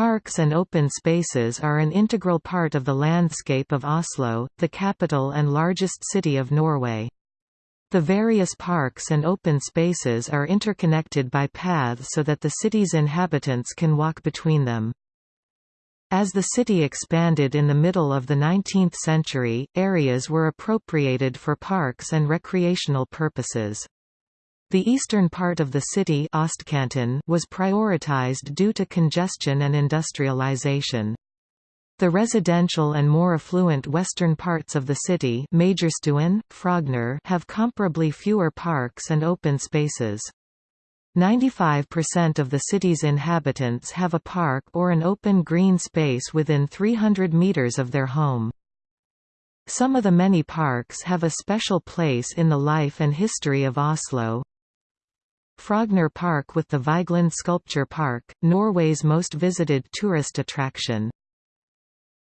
Parks and open spaces are an integral part of the landscape of Oslo, the capital and largest city of Norway. The various parks and open spaces are interconnected by paths so that the city's inhabitants can walk between them. As the city expanded in the middle of the 19th century, areas were appropriated for parks and recreational purposes. The eastern part of the city was prioritized due to congestion and industrialization. The residential and more affluent western parts of the city Majorstuen, Frogner have comparably fewer parks and open spaces. 95% of the city's inhabitants have a park or an open green space within 300 meters of their home. Some of the many parks have a special place in the life and history of Oslo, Frogner Park with the Vigeland Sculpture Park, Norway's most visited tourist attraction.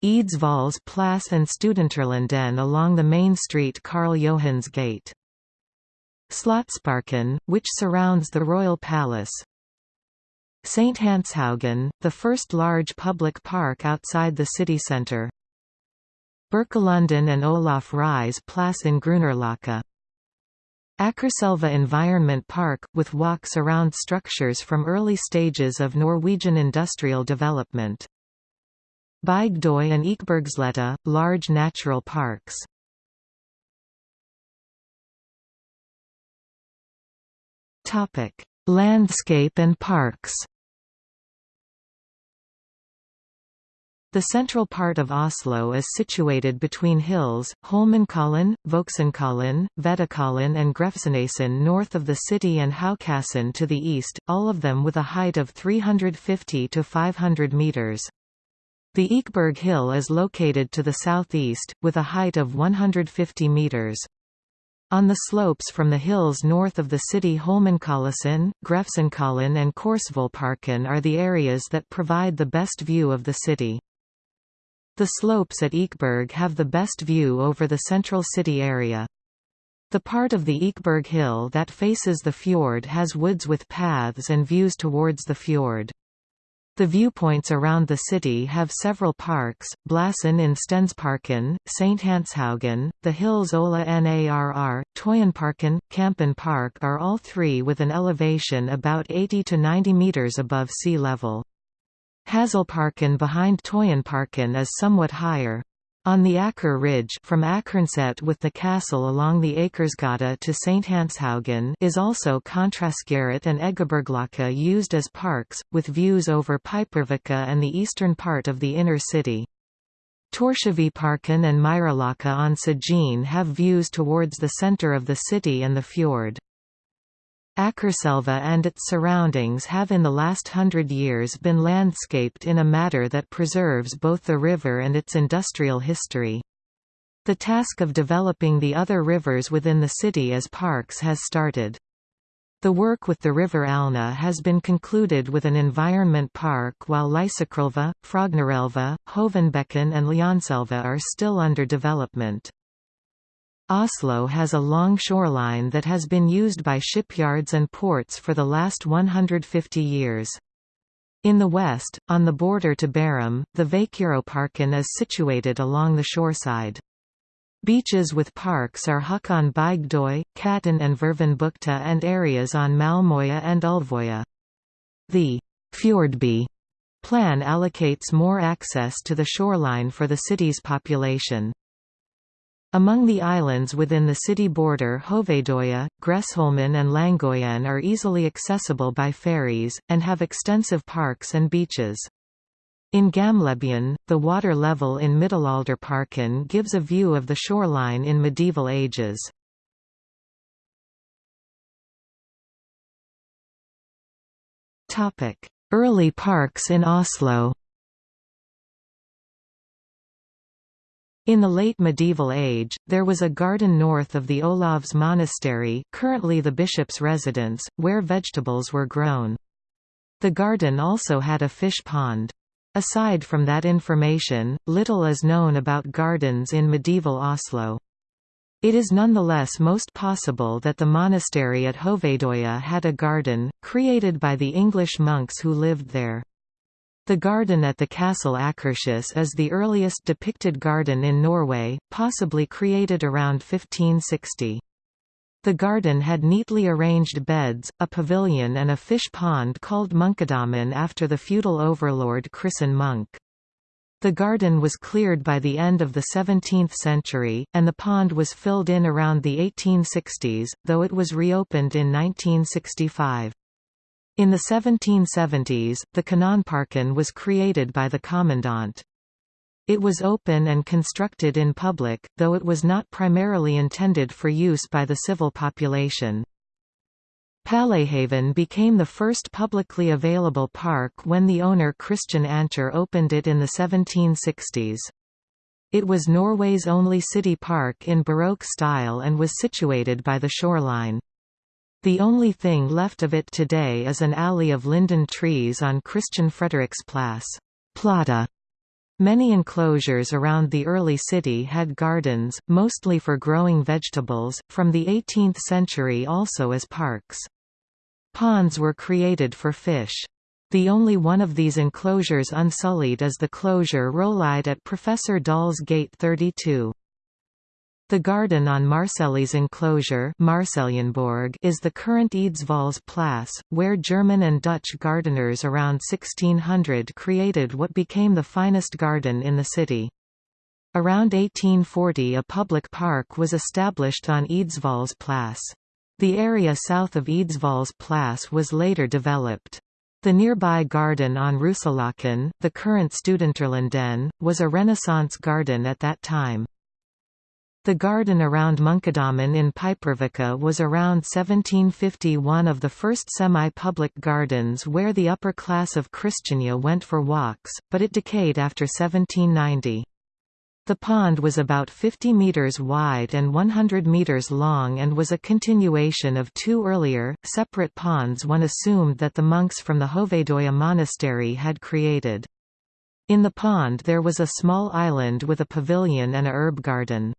Eidsvolls Plass and Studenterlunden along the main street Karl Johans gate. Slottsparken, which surrounds the Royal Palace. St. Hanshaugen, the first large public park outside the city centre. Birkelunden and Olaf Ryes Plass in Grünerløkka. Akerselva Environment Park, with walks around structures from early stages of Norwegian industrial development. Bygdøy and Ekebergsletta, large natural parks. Landscape and parks The central part of Oslo is situated between hills, Holmenkollen, Voksenkollen, Veddekollen and Grefsenåsen north of the city and Haukåsen to the east, all of them with a height of 350 to 500 metres. The Ekeberg Hill is located to the southeast, with a height of 150 metres. On the slopes from the hills north of the city Holmenkollåsen, Grefsenkollen and Korsvollparken are the areas that provide the best view of the city. The slopes at Ekeberg have the best view over the central city area. The part of the Ekeberg Hill that faces the fjord has woods with paths and views towards the fjord. The viewpoints around the city have several parks, Blassen in Stensparken, St. Hanshaugen, the hills Ola Narr, Tøyenparken, Kampen Park are all three with an elevation about 80 to 90 metres above sea level. Hasselparken behind Tøyenparken is somewhat higher. On the Aker Ridge from Akerneset with the castle along the Akersgata to St. Hanshaugen is also Kontraskjæret and Eggebergløkka used as parks, with views over Pipervika and the eastern part of the inner city. Torskeviparken and Meyerløkka on Sagene have views towards the center of the city and the fjord. Akerselva and its surroundings have in the last hundred years been landscaped in a manner that preserves both the river and its industrial history. The task of developing the other rivers within the city as parks has started. The work with the river Alna has been concluded with an environment park while Lysakerelva, Frognerelva, Hovinbekken and Ljanselva are still under development. Oslo has a long shoreline that has been used by shipyards and ports for the last 150 years. In the west, on the border to Bærum, the Vækerøparken is situated along the shoreside. Beaches with parks are Håkon Bygdøy, Katten and Hvervenbukta and areas on Malmøya and Ulvøya. The Fjordby plan allocates more access to the shoreline for the city's population. Among the islands within the city border Hovedøya, Gressholmen and Langøyen are easily accessible by ferries, and have extensive parks and beaches. In Gamlebyen, the water level in Middelalderparken gives a view of the shoreline in medieval ages. Early parks in Oslo In the late medieval age, there was a garden north of the Olavs Monastery currently the bishop's residence, where vegetables were grown. The garden also had a fish pond. Aside from that information, little is known about gardens in medieval Oslo. It is nonetheless most possible that the monastery at Hovedøya had a garden, created by the English monks who lived there. The garden at the Castle Akershus is the earliest depicted garden in Norway, possibly created around 1560. The garden had neatly arranged beds, a pavilion and a fish pond called Munkedammen after the feudal overlord Christian Munk. The garden was cleared by the end of the 17th century, and the pond was filled in around the 1860s, though it was reopened in 1965. In the 1770s, the Kanonparken was created by the Commandant. It was open and constructed in public, though it was not primarily intended for use by the civil population. Pallehaven became the first publicly available park when the owner Christian Ancher opened it in the 1760s. It was Norway's only city park in Baroque style and was situated by the shoreline. The only thing left of it today is an alley of linden trees on Christian Frederiksplass. Plata. Many enclosures around the early city had gardens, mostly for growing vegetables, from the 18th century also as parks. Ponds were created for fish. The only one of these enclosures unsullied is the closure Rollide at Professor Dahl's Gate 32. The garden on Marseilles enclosure is the current Eidsvollsplas, where German and Dutch gardeners around 1600 created what became the finest garden in the city. Around 1840 a public park was established on Eidsvollsplas. The area south of Eidsvollsplas was later developed. The nearby garden on Rusalaken, the current Studenterlunden, was a Renaissance garden at that time. The garden around Munkedammen in Pipervika was around 1750 one of the first semi-public gardens where the upper class of Christiania went for walks, but it decayed after 1790. The pond was about 50 metres wide and 100 metres long and was a continuation of two earlier, separate ponds one assumed that the monks from the Hovedøya monastery had created. In the pond there was a small island with a pavilion and a herb garden.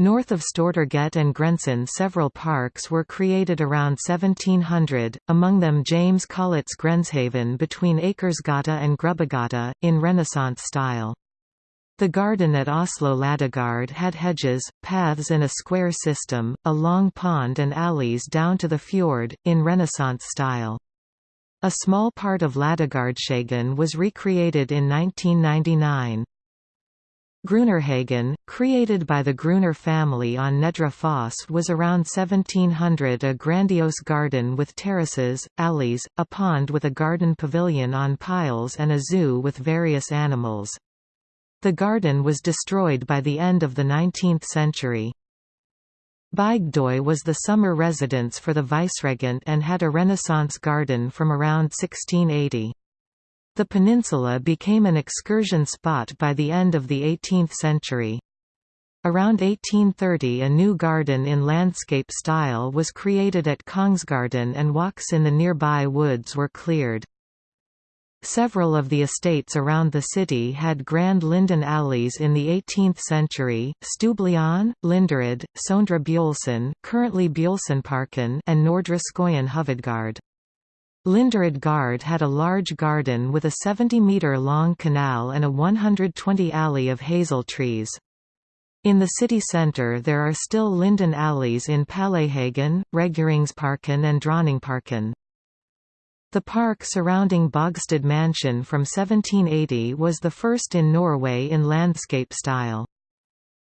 North of Stortorget and Grensen several parks were created around 1700, among them James Collett's Grenshaven between Akersgata and Grubbegata, in Renaissance style. The garden at Oslo Ladegard had hedges, paths in a square system, a long pond and alleys down to the fjord, in Renaissance style. A small part of Ladegardshaugen was recreated in 1999. Grunnerhagen, created by the Gruner family on Nedre Foss was around 1700 a grandiose garden with terraces, alleys, a pond with a garden pavilion on piles and a zoo with various animals. The garden was destroyed by the end of the 19th century. Bygdøy was the summer residence for the viceregent and had a Renaissance garden from around 1680. The peninsula became an excursion spot by the end of the 18th century. Around 1830 a new garden in landscape style was created at Kongsgarden and walks in the nearby woods were cleared. Several of the estates around the city had grand linden alleys in the 18th century, Stubleon, Linderud, Sondre Bjølsen currently Bjølsenparken and Nordre Skogen Hovedgard. Linderud Gard had a large garden with a 70-metre-long canal and a 120 alley of hazel trees. In the city centre there are still linden alleys in Pallehagen, Reguleringsparken and Dronningparken. The park surrounding Bogstad Mansion from 1780 was the first in Norway in landscape style.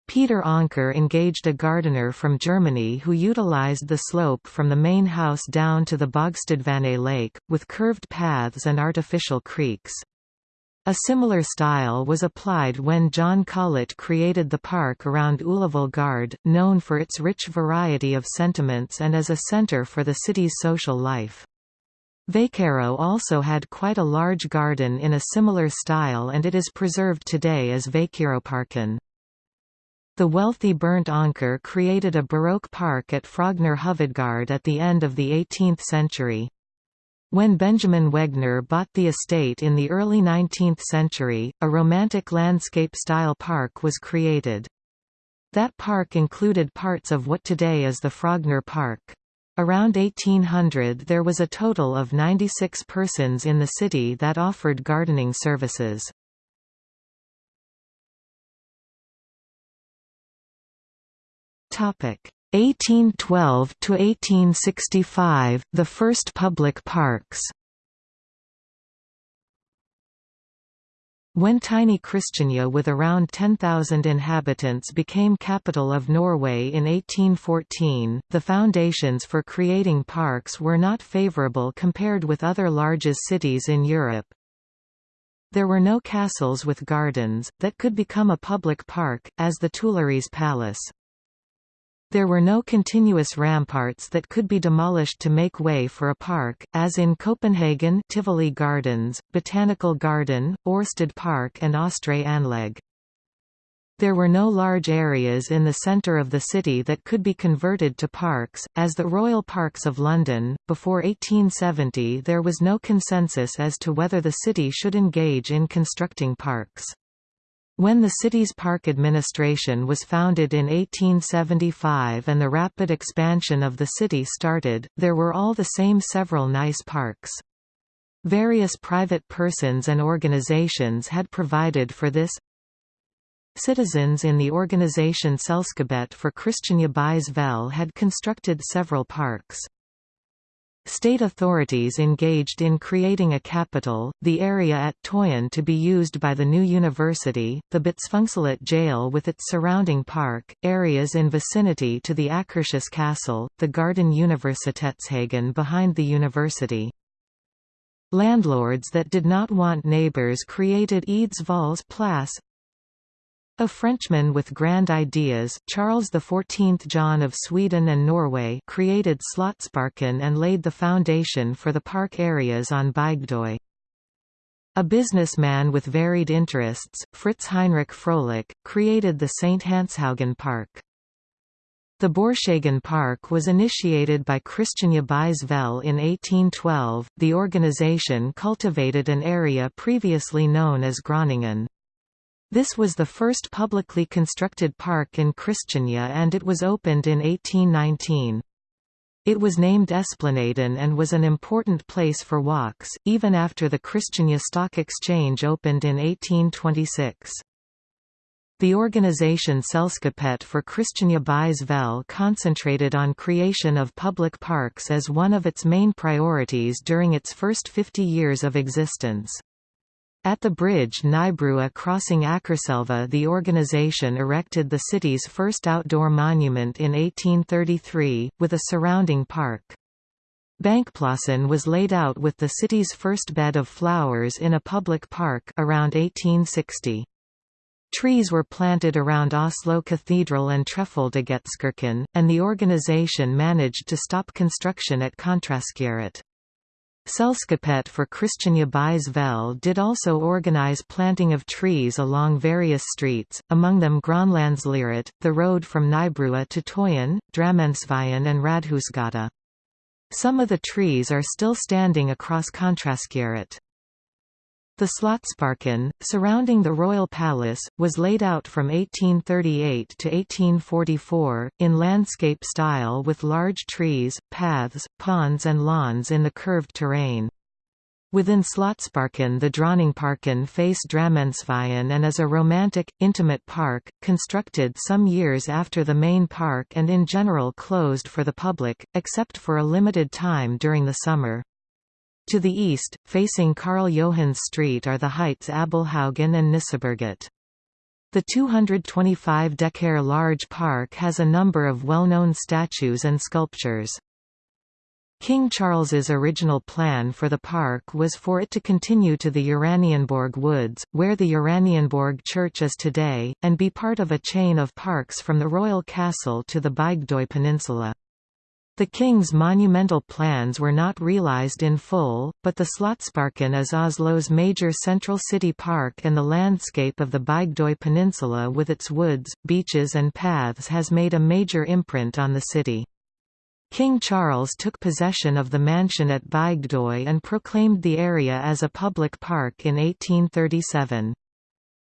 Peder Anker engaged a gardener from Germany who utilized the slope from the main house down to the Bogstadvannet lake, with curved paths and artificial creeks. A similar style was applied when John Collett created the park around Ullevål Gard, known for its rich variety of sentiments and as a centre for the city's social life. Veikaro also had quite a large garden in a similar style and it is preserved today as Veikiroparken. The wealthy Bernt Anker created a Baroque park at Frogner Hovedgard at the end of the 18th century. When Benjamin Wegner bought the estate in the early 19th century, a romantic landscape-style park was created. That park included parts of what today is the Frogner Park. Around 1800 there was a total of 96 persons in the city that offered gardening services. 1812 to 1865 the first public parks When tiny Christiania with around 10,000 inhabitants became capital of Norway in 1814, the foundations for creating parks were not favourable compared with other largest cities in Europe. There were no castles with gardens, that could become a public park, as the Tuileries Palace. There were no continuous ramparts that could be demolished to make way for a park, as in Copenhagen Tivoli Gardens, Botanical Garden, Orsted Park and Østre Anlæg. There were no large areas in the centre of the city that could be converted to parks, as the Royal Parks of London. Before 1870, there was no consensus as to whether the city should engage in constructing parks. When the city's park administration was founded in 1875 and the rapid expansion of the city started, there were all the same several nice parks. Various private persons and organizations had provided for this. Citizens in the organization Selskabet for Christiania Byes Vel had constructed several parks. State authorities engaged in creating a capital, the area at Tøyen to be used by the new university, the Bispungslet jail with its surrounding park, areas in vicinity to the Akershus castle, the garden Universitetshagen behind the university. Landlords that did not want neighbors created Eidsvolls Plass, a Frenchman with grand ideas, Charles XIV John of Sweden and Norway created Slottsparken and laid the foundation for the park areas on Bygdøy. A businessman with varied interests, Fritz Heinrich Froelich, created the St. Hanshaugen Park. The Borshaugen Park was initiated by Christiania Byes Vel in 1812. The organization cultivated an area previously known as Groningen. This was the first publicly constructed park in Christiania and it was opened in 1819. It was named Esplanaden and was an important place for walks, even after the Christiania Stock Exchange opened in 1826. The organization Selskapet for Christiania Byes Vel concentrated on creation of public parks as one of its main priorities during its first 50 years of existence. At the bridge Nybrua crossing Akerselva the organization erected the city's first outdoor monument in 1833, with a surrounding park. Bankplassen was laid out with the city's first bed of flowers in a public park around 1860. Trees were planted around Oslo Cathedral and Trefoldighetskirken, and the organization managed to stop construction at Kontraskjæret. Selskapet for Christiania Byes Vel did also organize planting of trees along various streets, among them Gronlandsliret, the road from Nybrua to Tøyen, Drammensveien and Radhusgata. Some of the trees are still standing across Kontraskjæret. The Slottsparken, surrounding the royal palace, was laid out from 1838 to 1844, in landscape style with large trees, paths, ponds and lawns in the curved terrain. Within Slottsparken the Dronningparken face Drammensveien and is a romantic, intimate park, constructed some years after the main park and in general closed for the public, except for a limited time during the summer. To the east, facing Karl Johans Street are the heights Abelhaugen and Nisseberget. The 225 decare large park has a number of well-known statues and sculptures. King Charles's original plan for the park was for it to continue to the Uranienborg Woods, where the Uranienborg Church is today, and be part of a chain of parks from the royal castle to the Bygdøy Peninsula. The king's monumental plans were not realized in full, but the Slottsparken is Oslo's major central city park and the landscape of the Bygdøy Peninsula with its woods, beaches and paths has made a major imprint on the city. King Charles took possession of the mansion at Bygdøy and proclaimed the area as a public park in 1837.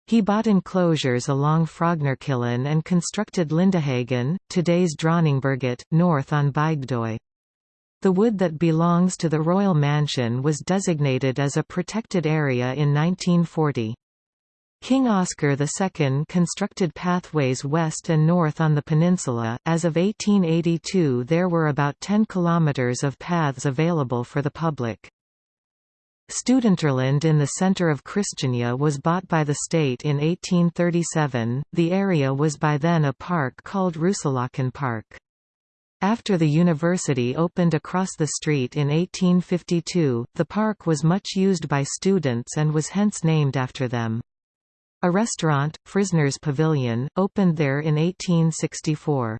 He bought enclosures along Frognerkilen and constructed Lindehagen, today's Dronningberget, north on Bygdøy. The wood that belongs to the royal mansion was designated as a protected area in 1940. King Oscar II constructed pathways west and north on the peninsula. As of 1882, there were about 10 kilometers of paths available for the public. Studenterland in the center of Christiania was bought by the state in 1837. The area was by then a park called Ruusulaken Park. After the university opened across the street in 1852, the park was much used by students and was hence named after them. A restaurant, Frisner's Pavilion, opened there in 1864.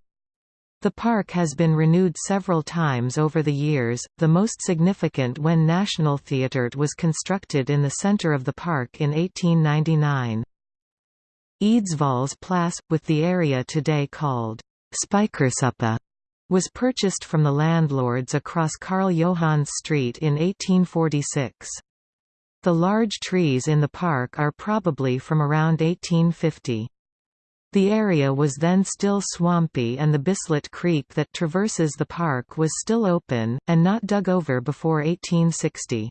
The park has been renewed several times over the years, the most significant when National Theatre was constructed in the centre of the park in 1899. Eidsvolls plass with the area today called Spikersuppa, was purchased from the landlords across Karl Johans Street in 1846. The large trees in the park are probably from around 1850. The area was then still swampy and the Bislet Creek that traverses the park was still open, and not dug over before 1860.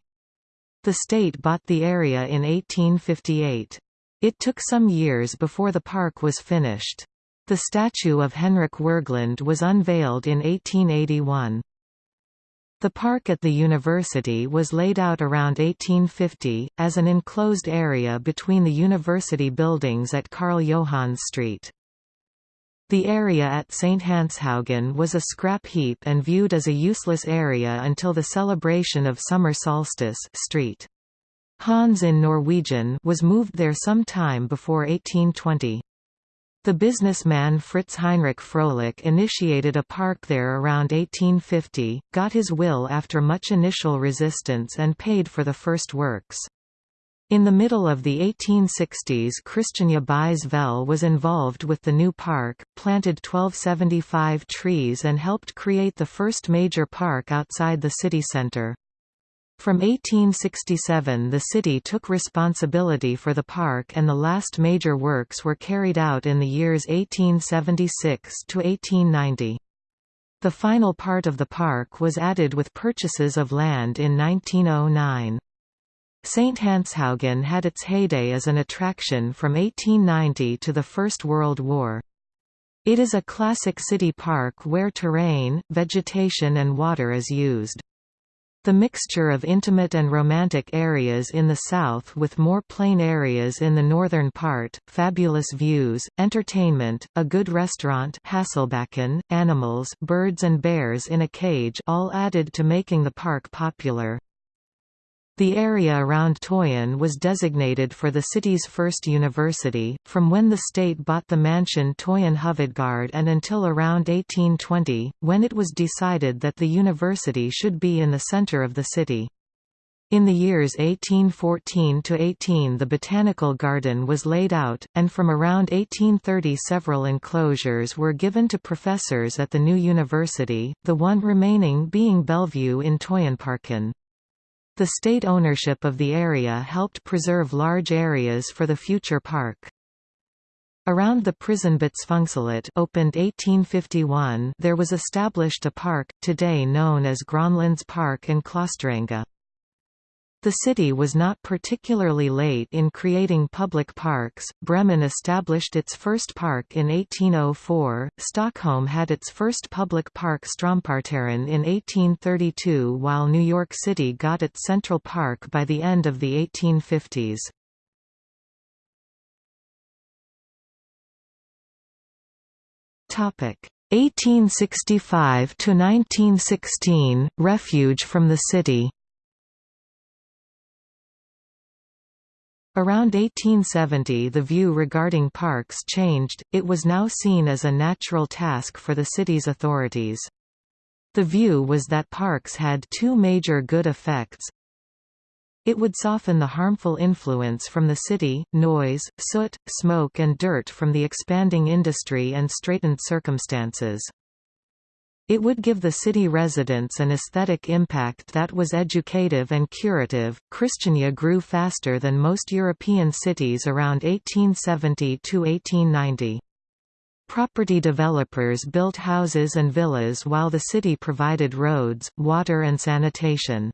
The state bought the area in 1858. It took some years before the park was finished. The statue of Henrik Wergeland was unveiled in 1881. The park at the university was laid out around 1850, as an enclosed area between the university buildings at Karl Johans Street. The area at St. Hanshaugen was a scrap heap and viewed as a useless area until the celebration of summer solstice street. Hans in Norwegian was moved there some time before 1820. The businessman Fritz Heinrich Froelich initiated a park there around 1850, got his will after much initial resistance and paid for the first works. In the middle of the 1860s Christiania Byes Vel was involved with the new park, planted 1275 trees and helped create the first major park outside the city centre. From 1867 the city took responsibility for the park and the last major works were carried out in the years 1876 to 1890. The final part of the park was added with purchases of land in 1909. St. Hanshaugen had its heyday as an attraction from 1890 to the First World War. It is a classic city park where terrain, vegetation and water is used. The mixture of intimate and romantic areas in the south with more plain areas in the northern part, fabulous views, entertainment, a good restaurant Hasselbacken, animals birds and bears in a cage all added to making the park popular. The area around Tøyen was designated for the city's first university, from when the state bought the mansion Tøyen Hovedgård and until around 1820, when it was decided that the university should be in the center of the city. In the years 1814–18 the botanical garden was laid out, and from around 1830 several enclosures were given to professors at the new university, the one remaining being Bellevue in Tøyenparken. The state ownership of the area helped preserve large areas for the future park. Around the prison Prisonbåtsfengselet opened 1851 there was established a park, today known as Gronlands Park and Klosterenge. The city was not particularly late in creating public parks. Bremen established its first park in 1804. Stockholm had its first public park Stromparterren in 1832 while New York City got its Central Park by the end of the 1850s. Topic 1865 to 1916 Refuge from the city Around 1870 the view regarding parks changed, it was now seen as a natural task for the city's authorities. The view was that parks had two major good effects. It would soften the harmful influence from the city, noise, soot, smoke and dirt from the expanding industry and straitened circumstances. It would give the city residents an aesthetic impact that was educative and curative. Christiania grew faster than most European cities around 1870 to 1890. Property developers built houses and villas while the city provided roads, water and sanitation.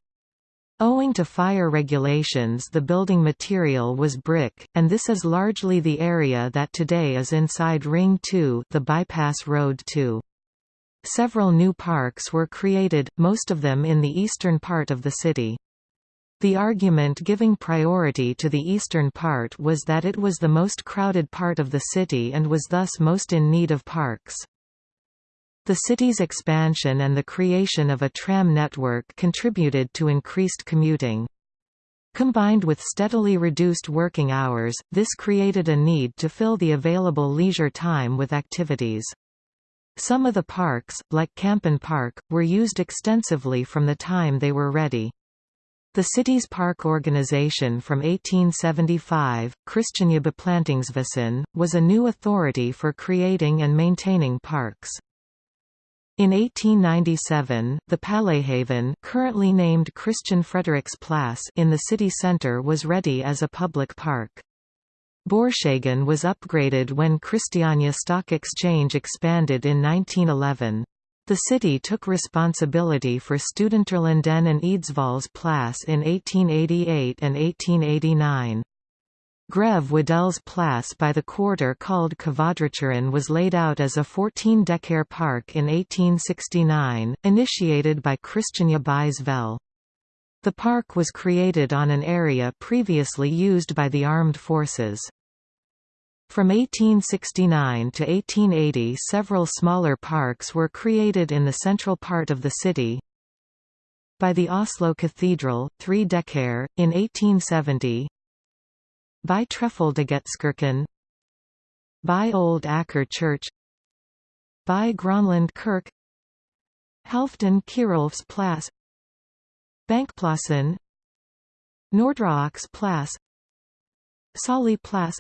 Owing to fire regulations the building material was brick, and this is largely the area that today is inside Ring 2 the bypass road 2. Several new parks were created, most of them in the eastern part of the city. The argument giving priority to the eastern part was that it was the most crowded part of the city and was thus most in need of parks. The city's expansion and the creation of a tram network contributed to increased commuting. Combined with steadily reduced working hours, this created a need to fill the available leisure time with activities. Some of the parks, like Kampen Park, were used extensively from the time they were ready. The city's park organization from 1875, Christiania Beplantingswesen, was a new authority for creating and maintaining parks. In 1897, the Palehaven currently named Christian Frederiksplass in the city centre was ready as a public park. Borsshagen was upgraded when Christiania Stock Exchange expanded in 1911. The city took responsibility for Studenterlunden and Eidsvollsplas in 1888 and 1889. Grev Wedell's Place by the quarter called Kvadraturen was laid out as a 14-decare park in 1869, initiated by Christiania Byes The park was created on an area previously used by the armed forces. From 1869 to 1880 several smaller parks were created in the central part of the city. By the Oslo Cathedral, 3 decare, in 1870 by Trefoldighetskirken By Old Aker Church. By Gronland Kirk. Halfdan Kjerulfs Plass Bankplassen. Nordraaks Plass Solli Plass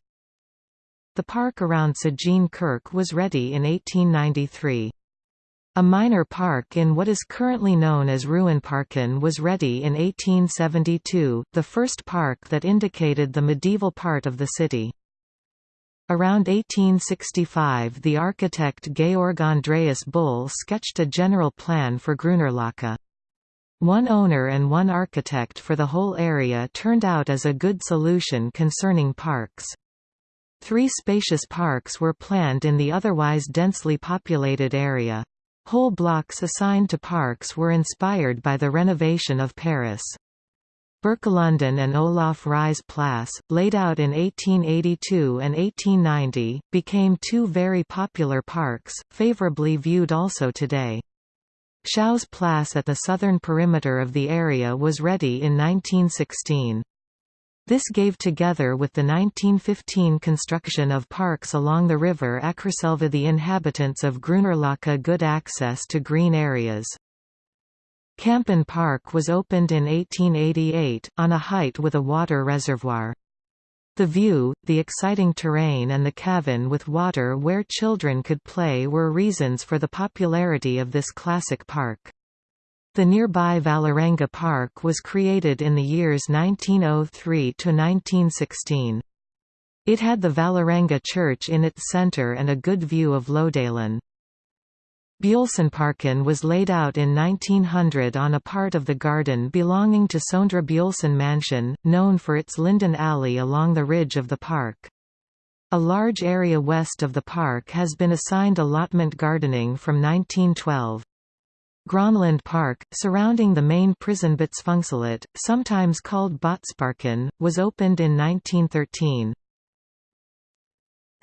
The park around Sagene Kirk was ready in 1893. A minor park in what is currently known as Ruinparken was ready in 1872, the first park that indicated the medieval part of the city. Around 1865 the architect Georg Andreas Bull sketched a general plan for Grünerløkka. One owner and one architect for the whole area turned out as a good solution concerning parks. Three spacious parks were planned in the otherwise densely populated area. Whole blocks assigned to parks were inspired by the renovation of Paris. Birkelunden and Olaf Ryes Plass, laid out in 1882 and 1890, became two very popular parks, favorably viewed also today. Schouws Plass at the southern perimeter of the area was ready in 1916. This gave together with the 1915 construction of parks along the river Akerselva the inhabitants of Grünerløkka good access to green areas. Kampen Park was opened in 1888, on a height with a water reservoir. The view, the exciting terrain and the cavern with water where children could play were reasons for the popularity of this classic park. The nearby Vålerenga Park was created in the years 1903 to 1916. It had the Vålerenga Church in its centre and a good view of Lodalen. Bjølsenparken was laid out in 1900 on a part of the garden belonging to Sondre Bjølsen Mansion, known for its linden alley along the ridge of the park. A large area west of the park has been assigned allotment gardening from 1912. Gronland Park, surrounding the main prison Botsfengselet, sometimes called Botsparken, was opened in 1913.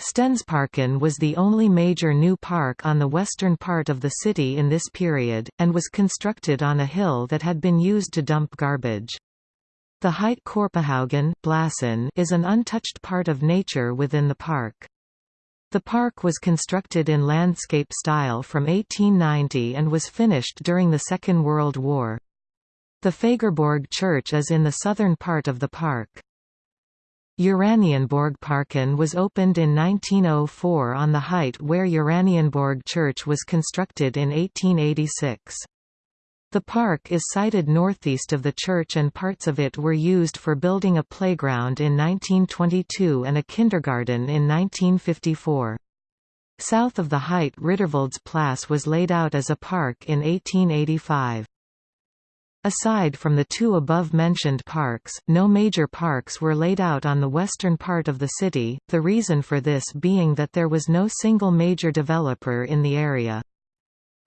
Stensparken was the only major new park on the western part of the city in this period, and was constructed on a hill that had been used to dump garbage. The Heit Korpehaugen is an untouched part of nature within the park. The park was constructed in landscape style from 1890 and was finished during the Second World War. The Fagerborg Church is in the southern part of the park. Uranienborgparken was opened in 1904 on the height where Uranienborg Church was constructed in 1886. The park is sited northeast of the church and parts of it were used for building a playground in 1922 and a kindergarten in 1954. South of the height Riddervoldsplas was laid out as a park in 1885. Aside from the two above-mentioned parks, no major parks were laid out on the western part of the city, the reason for this being that there was no single major developer in the area.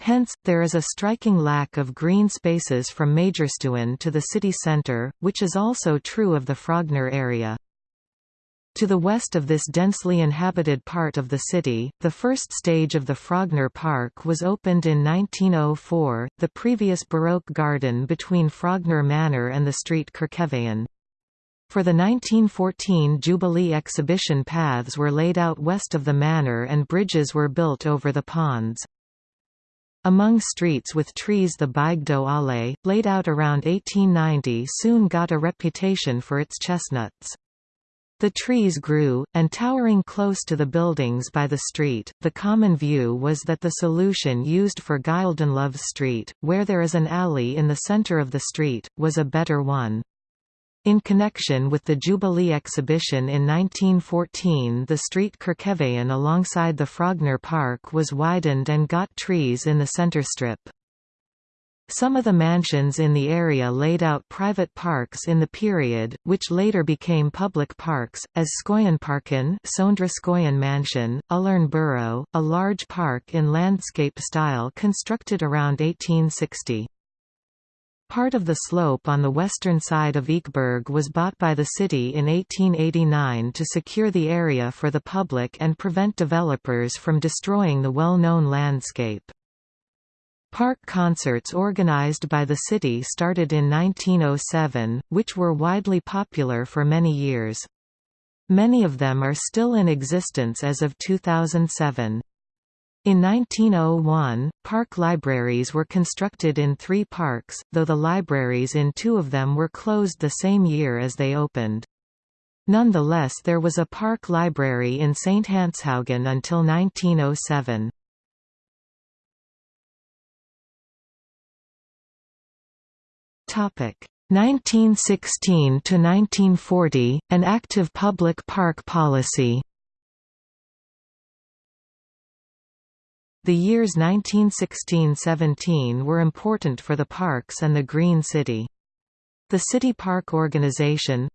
Hence, there is a striking lack of green spaces from Majorstuen to the city centre, which is also true of the Frogner area. To the west of this densely inhabited part of the city, the first stage of the Frogner Park was opened in 1904, the previous Baroque garden between Frogner Manor and the street Kirkeveien. For the 1914 Jubilee exhibition paths were laid out west of the manor and bridges were built over the ponds. Among streets with trees the Bygdøy Allé, laid out around 1890 soon got a reputation for its chestnuts. The trees grew, and towering close to the buildings by the street, the common view was that the solution used for Gyldenlove Street, where there is an alley in the center of the street, was a better one. In connection with the Jubilee exhibition in 1914 the street Kirkeveien alongside the Frogner Park was widened and got trees in the center strip. Some of the mansions in the area laid out private parks in the period, which later became public parks, as Skoyenparken Sondre Skoyen Mansion, Ullern Borough, a large park in landscape style constructed around 1860. Part of the slope on the western side of Ekeberg was bought by the city in 1889 to secure the area for the public and prevent developers from destroying the well-known landscape. Park concerts organized by the city started in 1907, which were widely popular for many years. Many of them are still in existence as of 2007. In 1901, park libraries were constructed in three parks, though the libraries in two of them were closed the same year as they opened. Nonetheless there was a park library in St. Hanshaugen until 1907. Topic 1916 to 1940 an active public park policy The years 1916–17 were important for the parks and the Green City. The City Park Organization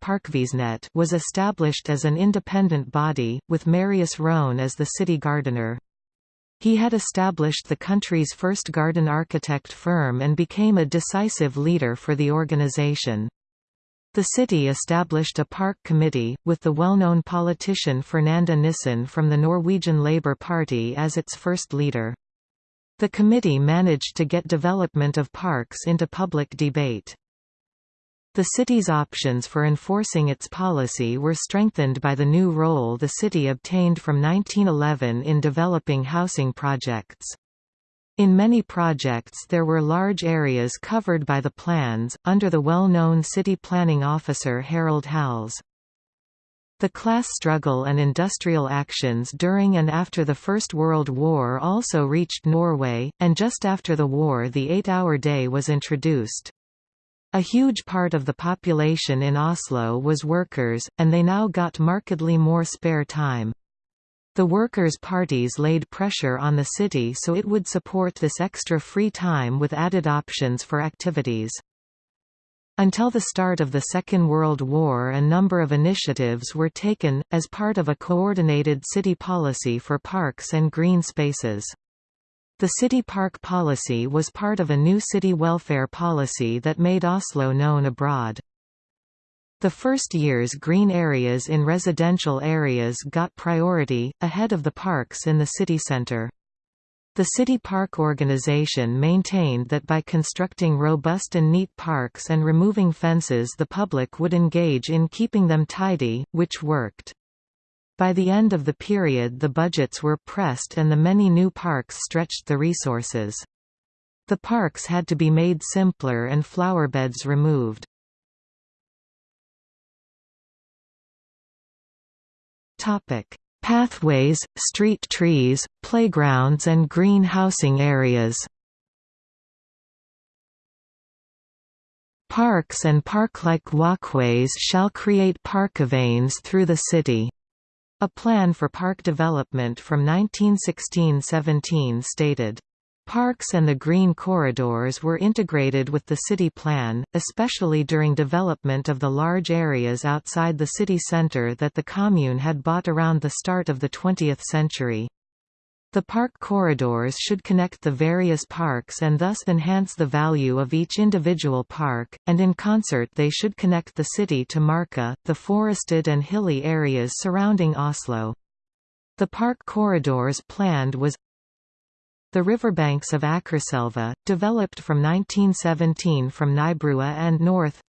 was established as an independent body, with Marius Rhone as the city gardener. He had established the country's first garden architect firm and became a decisive leader for the organization. The city established a park committee, with the well-known politician Fernanda Nissen from the Norwegian Labour Party as its first leader. The committee managed to get development of parks into public debate. The city's options for enforcing its policy were strengthened by the new role the city obtained from 1911 in developing housing projects. In many projects there were large areas covered by the plans, under the well-known city planning officer Harald Hals. The class struggle and industrial actions during and after the First World War also reached Norway, and just after the war the eight-hour day was introduced. A huge part of the population in Oslo was workers, and they now got markedly more spare time. The workers' parties laid pressure on the city so it would support this extra free time with added options for activities. Until the start of the Second World War a number of initiatives were taken, as part of a coordinated city policy for parks and green spaces. The city park policy was part of a new city welfare policy that made Oslo known abroad. The first year's green areas in residential areas got priority, ahead of the parks in the city centre. The city park organization maintained that by constructing robust and neat parks and removing fences the public would engage in keeping them tidy, which worked. By the end of the period the budgets were pressed and the many new parks stretched the resources. The parks had to be made simpler and flowerbeds removed. Topic: Pathways, street trees, playgrounds and green housing areas. Parks and park-like walkways shall create parkveien through the city. A plan for park development from 1916–17 stated, Parks and the green corridors were integrated with the city plan, especially during development of the large areas outside the city centre that the commune had bought around the start of the 20th century. The park corridors should connect the various parks and thus enhance the value of each individual park, and in concert they should connect the city to Marka, the forested and hilly areas surrounding Oslo. The park corridors planned was the riverbanks of Akerselva, developed from 1917 from Nybrua and north.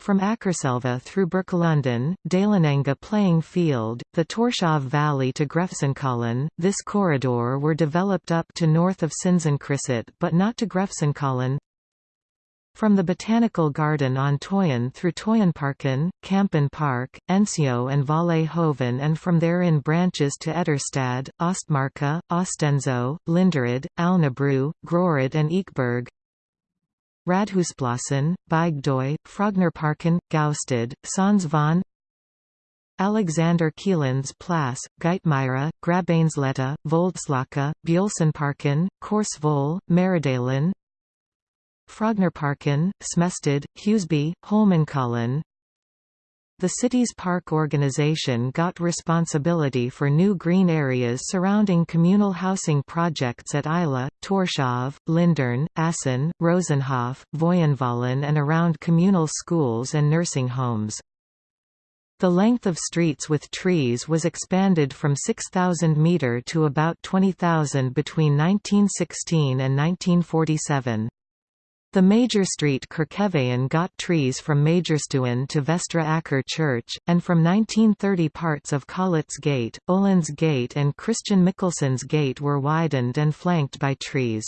From Akerselva through Birkelunden, Dalenenga playing field, the Torshov Valley to Grefsenkollen, this corridor were developed up to north of Sinsenkrysset but not to Grefsenkollen from the Botanical Garden on Tøyen through Tøyenparken, Kampen Park, Ensio and Valle Hovin and from there in branches to Etterstad, Ostmarka, Ostenso, Linderud, Alnabru, Grorud and Ekeberg Radhusplassen, Bygdøy, Frognerparken, Gaustad, Sognsvann Alexander Kielens Plass, Geitmyra, Grabeinsletta, Voldsløkka, Bjølsenparken, Korsvoll, Meridalen, Frognerparken, Smested, Huseby, Holmenkollen The city's park organization got responsibility for new green areas surrounding communal housing projects at Ila, Torshov, Lindern, Assen, Rosenhof, Voyenvallen and around communal schools and nursing homes. The length of streets with trees was expanded from 6,000 metre to about 20,000 between 1916 and 1947. The major street Kirkeveien got trees from Majorstuen to Vestre Aker Church, and from 1930 parts of Collets Gate, Oland's Gate and Christian Michelsen's Gate were widened and flanked by trees.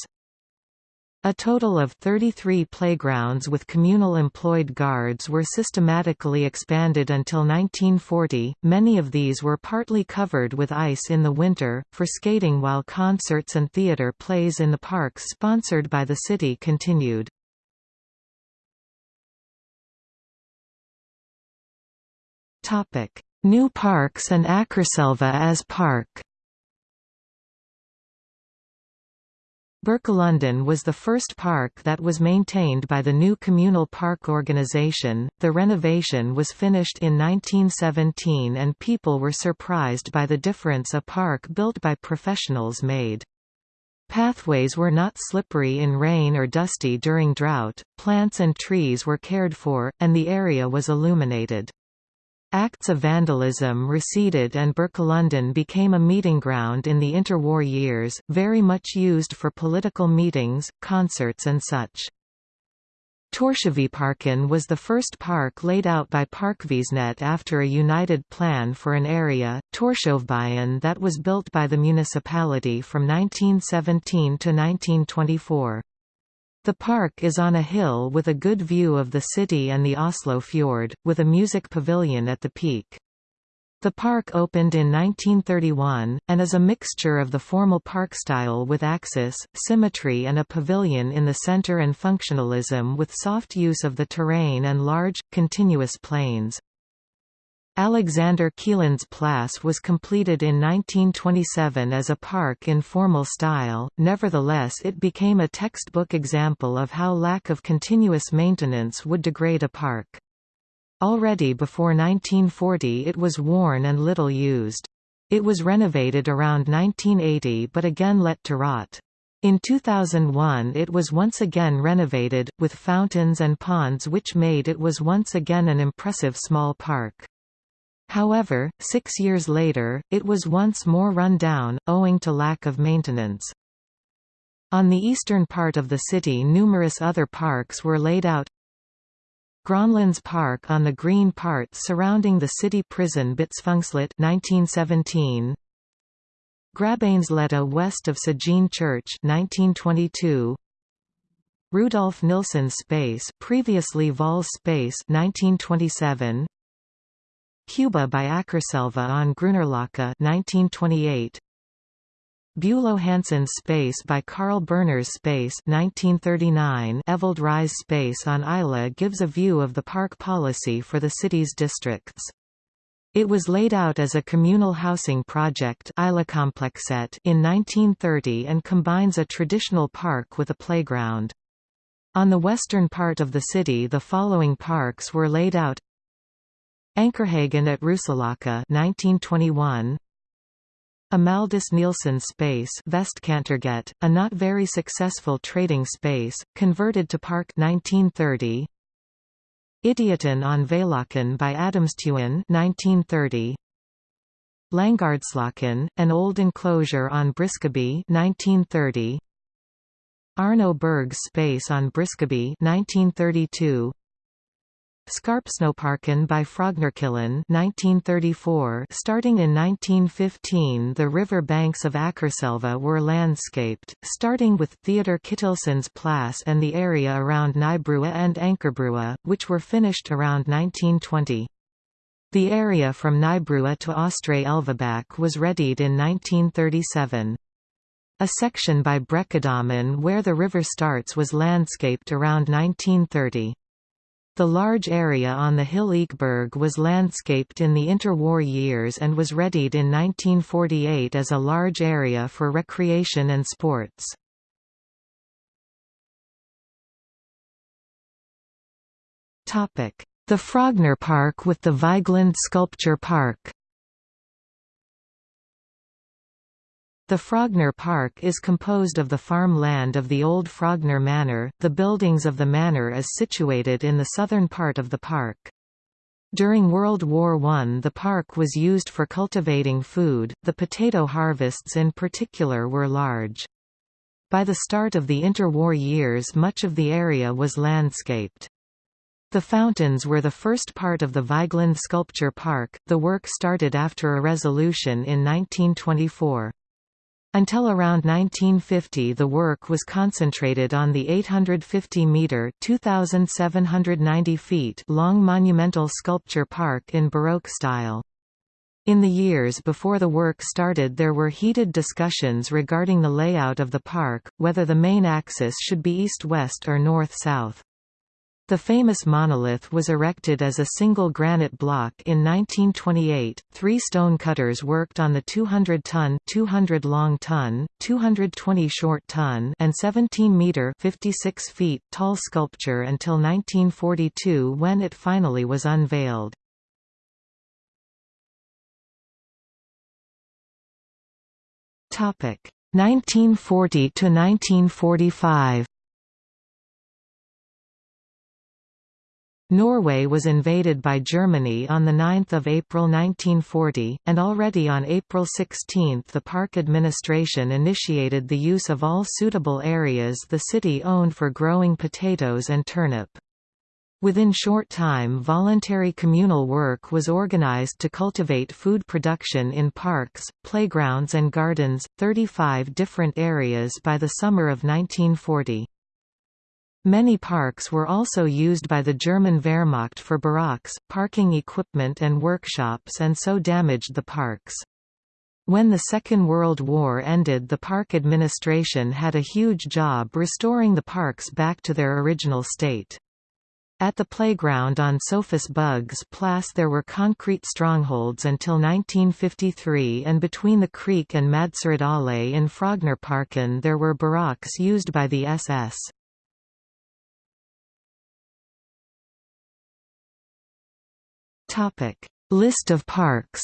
A total of 33 playgrounds with communal employed guards were systematically expanded until 1940, many of these were partly covered with ice in the winter, for skating while concerts and theatre plays in the parks sponsored by the city continued. New parks and Akerselva as park Birkelunden was the first park that was maintained by the new communal park organization. The renovation was finished in 1917 and people were surprised by the difference a park built by professionals made. Pathways were not slippery in rain or dusty during drought, plants and trees were cared for, and the area was illuminated. Acts of vandalism receded and Birkelunden became a meeting ground in the interwar years, very much used for political meetings, concerts and such. Torshovparken was the first park laid out by Parkvesenet after a united plan for an area, Torshovbyen that was built by the municipality from 1917 to 1924. The park is on a hill with a good view of the city and the Oslo fjord, with a music pavilion at the peak. The park opened in 1931, and is a mixture of the formal park style with axis, symmetry and a pavilion in the center and functionalism with soft use of the terrain and large, continuous plains. Alexander Kielens Plass was completed in 1927 as a park in formal style, nevertheless it became a textbook example of how lack of continuous maintenance would degrade a park. Already before 1940 it was worn and little used. It was renovated around 1980 but again let to rot. In 2001 it was once again renovated, with fountains and ponds which made it was once again an impressive small park. However, six years later, it was once more run down, owing to lack of maintenance. On the eastern part of the city numerous other parks were laid out. Gronlands Park on the green part surrounding the city prison Botsfengselet 1917 Grabeinsletta west of Sagene Church 1922 Rudolf Nilsen Space previously Vols Space 1927 Cuba by Akerselva on Grünerløkka 1928. Bulow Hansen's Space by Carl Berner's Space 1939 Evald Ryes Space on Isla gives a view of the park policy for the city's districts. It was laid out as a communal housing project in 1930 and combines a traditional park with a playground. On the western part of the city the following parks were laid out Ankerhagen at Ruseløkka 1921 Amaldus Nielsen Space Vestkantergate, a not very successful trading space, converted to park 1930 Idioten on Velaken by Adamstuen 1930 Langardslocken, an old enclosure on Briskeby 1930 Arno Berg's space on Briskeby 1932 Skarpsnoparken by Frognerkilen 1934 Starting in 1915 the river banks of Akerselva were landscaped, starting with Theodor Kittelsen's Place and the area around Nybrua and Ankerbrua, which were finished around 1920. The area from Nybrua to Ostre Elvebakk was readied in 1937. A section by Brekkedammen where the river starts was landscaped around 1930. The large area on the hill Ekeberg was landscaped in the interwar years and was readied in 1948 as a large area for recreation and sports. The Frogner Park with the Vigeland Sculpture Park The Frogner Park is composed of the farm land of the old Frogner Manor. The buildings of the manor is situated in the southern part of the park. During World War I the park was used for cultivating food, the potato harvests in particular were large. By the start of the interwar years much of the area was landscaped. The fountains were the first part of the Vigeland Sculpture Park, the work started after a resolution in 1924. Until around 1950 the work was concentrated on the 850-metre long monumental sculpture park in Baroque style. In the years before the work started there were heated discussions regarding the layout of the park, whether the main axis should be east-west or north-south. The famous monolith was erected as a single granite block in 1928. Three stone cutters worked on the 200 ton, 200 long ton, 220 short ton, and 17 meter (56 feet) tall sculpture until 1942 when it finally was unveiled. Topic: 1940 to 1945. Norway was invaded by Germany on 9 April 1940, and already on April 16 the park administration initiated the use of all suitable areas the city owned for growing potatoes and turnip. Within short time voluntary communal work was organized to cultivate food production in parks, playgrounds and gardens, 35 different areas by the summer of 1940. Many parks were also used by the German Wehrmacht for barracks, parking equipment and workshops and so damaged the parks. When the Second World War ended the park administration had a huge job restoring the parks back to their original state. At the playground on Sophus Bugge Place there were concrete strongholds until 1953 and between the creek and Madserud Allé in Frognerparken there were barracks used by the SS. Topic: List of parks.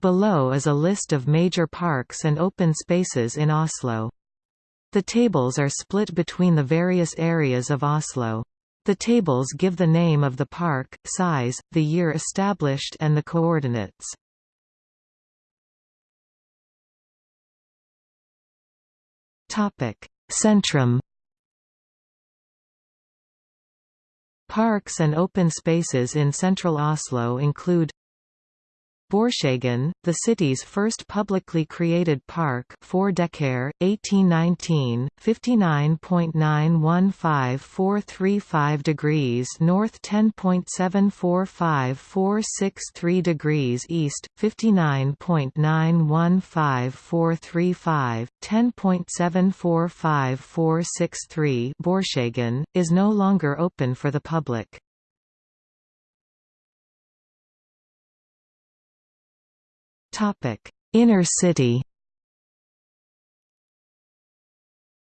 Below is a list of major parks and open spaces in Oslo. The tables are split between the various areas of Oslo. The tables give the name of the park, size, the year established and the coordinates. Centrum Parks and open spaces in central Oslo include Borkjeggen, the city's first publicly created park 4 Decker, 1819, 59.915435 degrees north 10.745463 degrees east, 59.915435, 10.745463 Borkjeggen, is no longer open for the public. Inner city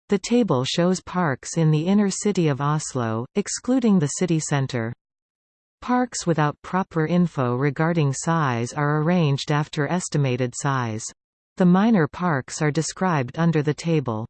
The table shows parks in the inner city of Oslo, excluding the city centre. Parks without proper info regarding size are arranged after estimated size. The minor parks are described under the table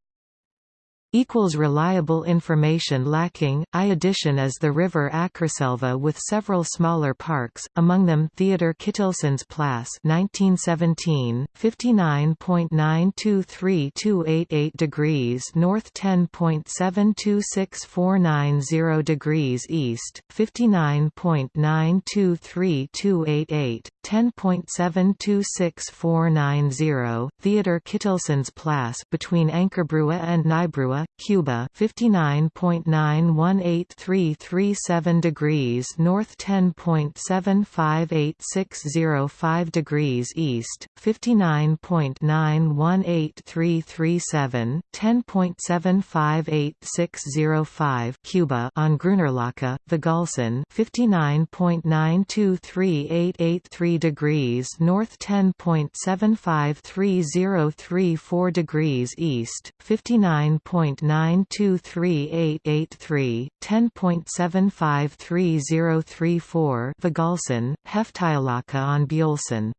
equals reliable information lacking. I addition as the river Akerselva with several smaller parks, among them Theodor Kittelsen's Plass 1917, 59.923288 degrees north 10.726490 degrees east, 59.923288, 10.726490 Theodor Kittelsen's Plass between Ankerbrua and Nybrua Cuba 59.918337 degrees north 10.758605 degrees east 59.918337 10.758605 Cuba on Grünerløkka Vegalsen 59.923883 degrees north 10.753034 degrees east 59. 10.923883, 10.753034 Vegalsen, Heftialaka on Bjølsen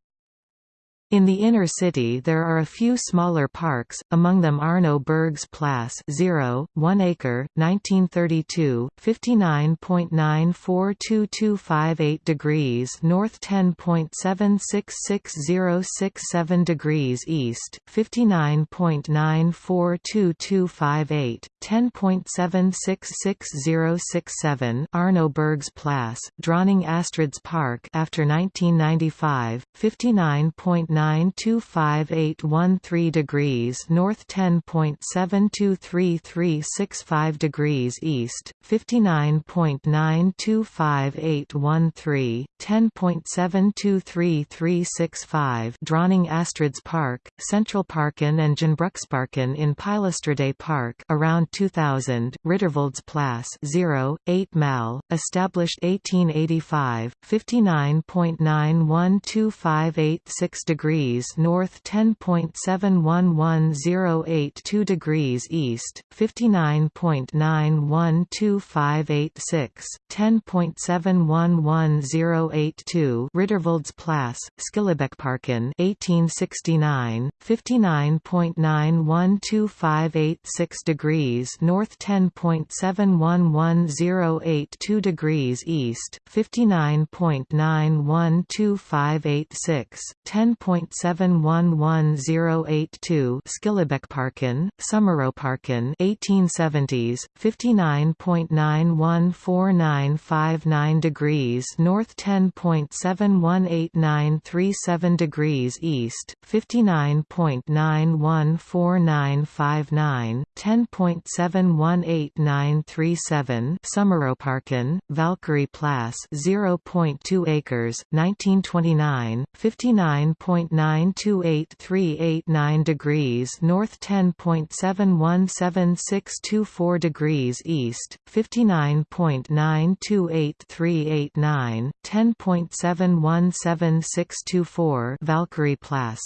in the inner city there are a few smaller parks, among them Arno Berg's Plass 0, 1 acre, 1932, 59.942258 degrees north 10.766067 degrees east, 59.942258, 10.766067 Arno Berg's Plass, Dronning Astrid's Park after 1995, 59.9 925.813 degrees north 10.723365 degrees east, 59.925813, 10.723365 Dronning Astrid's Park, Central Parken and Gjenbruksparken in Pilestredet Park around 2000, Riddervolds Plass 0, 8 mal, established 1885, 59.912586 degrees degrees north 10.711082 degrees east, 59.912586, 10.711082 Riddervolds Plass, Skillebekparken 1869, 59.912586 degrees north 10.711082 degrees east, 59.912586, 10. 0.711082 Skillebekparken, Sommeroparken 1870s, 59.914959 degrees north 10.718937 degrees east, 59.914959, 10.718937 Sommeroparken, Valkyrie Plass 0.2 acres, 1929, 59. 10.928389 degrees north 10.717624 degrees east, 59.928389, 10.717624 Valkyrie Plass.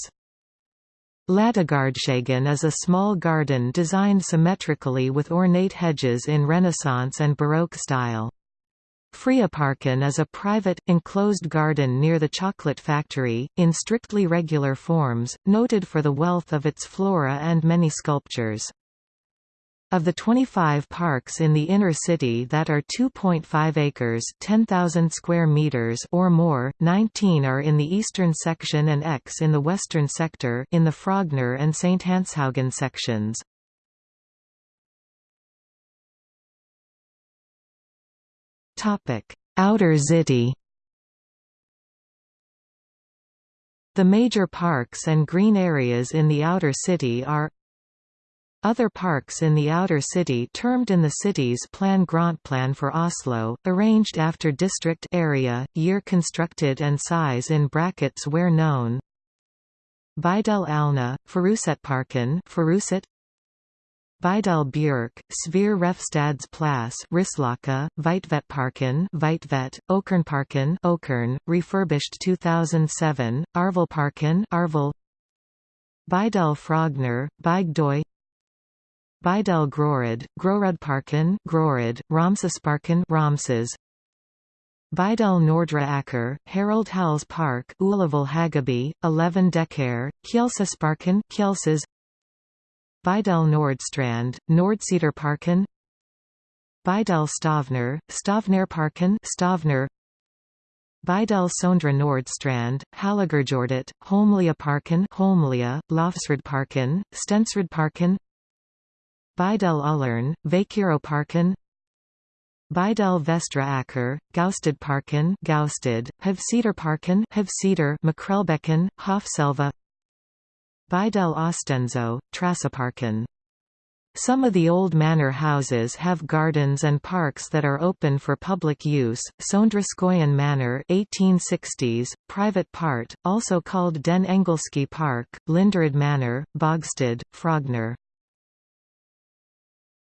Ladegårdshagen is a small garden designed symmetrically with ornate hedges in Renaissance and Baroque style. Freiaparken is a private, enclosed garden near the chocolate factory, in strictly regular forms, noted for the wealth of its flora and many sculptures. Of the 25 parks in the inner city that are 2.5 acres 10,000 square meters or more, 19 are in the eastern section and X in the western sector in the Frogner and St. Hanshaugen sections. Outer city The major parks and green areas in the outer city are other parks in the outer city termed in the city's Plan Grøntplan for Oslo, arranged after district area, year constructed and size in brackets where known. Bydel Alna, Furusetparken Furuset Bydel Bjerke, Svir Refstadsplatz Risløkka, Veitvetparken Veitvet, Okernparken Okern, refurbished 2007, Arvelparken Arvel. Bydel Frogner, Bygdøy. Bydel Grorud, Grorudparken Grorud, Ramsesparken Ramses. Bydel Nordre Aker, Harald Hals Park Ullevål Hageby, 11 Dekar, Kjelsåsparken Kjelsås Bydel Nordstrand, Nordsiderparken Bydel Stovner, Stovnerparken Stovner. Bydel Sondre Nordstrand, Halligerjordet, Holmlia-parken Holmlia, Lofsrudparken, Stensrudparken Bydel Ullern, Vakiroparken Bydel Vestre Aker, Gaustadparken Gaustad, Havsederparken Havseder Makrellbekken, Hoffselva Bydel Østensjø, Trassaparken some of the old manor houses have gardens and parks that are open for public use. Sondraskoyen Manor 1860s, private part, also called Den Engelski Park, Linderud Manor, Bogstad, Frogner.